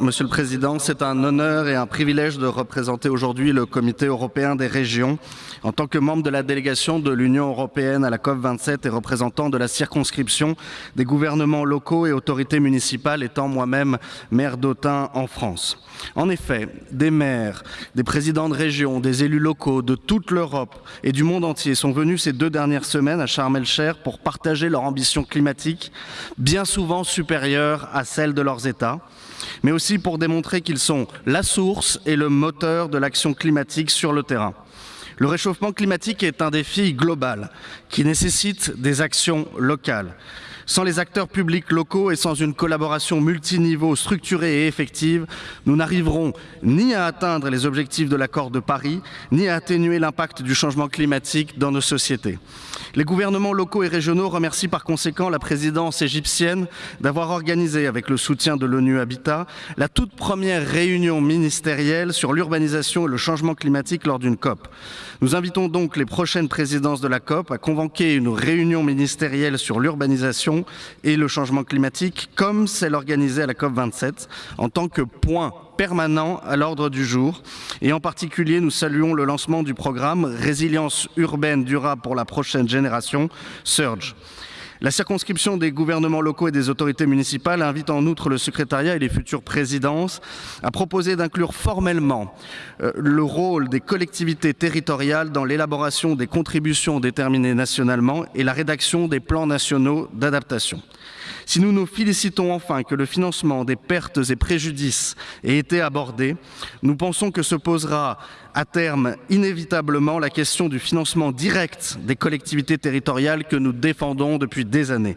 Monsieur le Président, c'est un honneur et un privilège de représenter aujourd'hui le Comité européen des régions en tant que membre de la délégation de l'Union européenne à la COP27 et représentant de la circonscription des gouvernements locaux et autorités municipales étant moi-même maire d'Autun en France. En effet, des maires, des présidents de régions, des élus locaux de toute l'Europe et du monde entier sont venus ces deux dernières semaines à Sharm el-Cher pour partager leur ambition climatique, bien souvent supérieure à celle de leurs États, mais aussi pour démontrer qu'ils sont la source et le moteur de l'action climatique sur le terrain. Le réchauffement climatique est un défi global qui nécessite des actions locales. Sans les acteurs publics locaux et sans une collaboration multiniveau structurée et effective, nous n'arriverons ni à atteindre les objectifs de l'accord de Paris, ni à atténuer l'impact du changement climatique dans nos sociétés. Les gouvernements locaux et régionaux remercient par conséquent la présidence égyptienne d'avoir organisé, avec le soutien de l'ONU Habitat, la toute première réunion ministérielle sur l'urbanisation et le changement climatique lors d'une COP. Nous invitons donc les prochaines présidences de la COP à convoquer une réunion ministérielle sur l'urbanisation et le changement climatique, comme celle organisée à la COP27, en tant que point permanent à l'ordre du jour. Et en particulier, nous saluons le lancement du programme Résilience urbaine durable pour la prochaine génération, SURGE. La circonscription des gouvernements locaux et des autorités municipales invite en outre le secrétariat et les futures présidences à proposer d'inclure formellement euh, le rôle des collectivités territoriales dans l'élaboration des contributions déterminées nationalement et la rédaction des plans nationaux d'adaptation. Si nous nous félicitons enfin que le financement des pertes et préjudices ait été abordé, nous pensons que se posera à terme inévitablement la question du financement direct des collectivités territoriales que nous défendons depuis des années.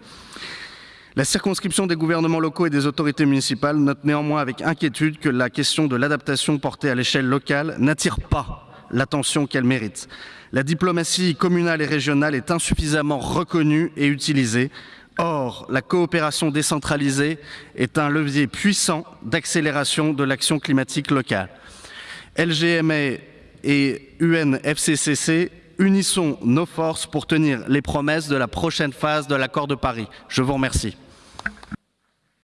La circonscription des gouvernements locaux et des autorités municipales note néanmoins avec inquiétude que la question de l'adaptation portée à l'échelle locale n'attire pas l'attention qu'elle mérite. La diplomatie communale et régionale est insuffisamment reconnue et utilisée. Or, la coopération décentralisée est un levier puissant d'accélération de l'action climatique locale. LGMA et UNFCCC unissons nos forces pour tenir les promesses de la prochaine phase de l'accord de Paris. Je vous remercie.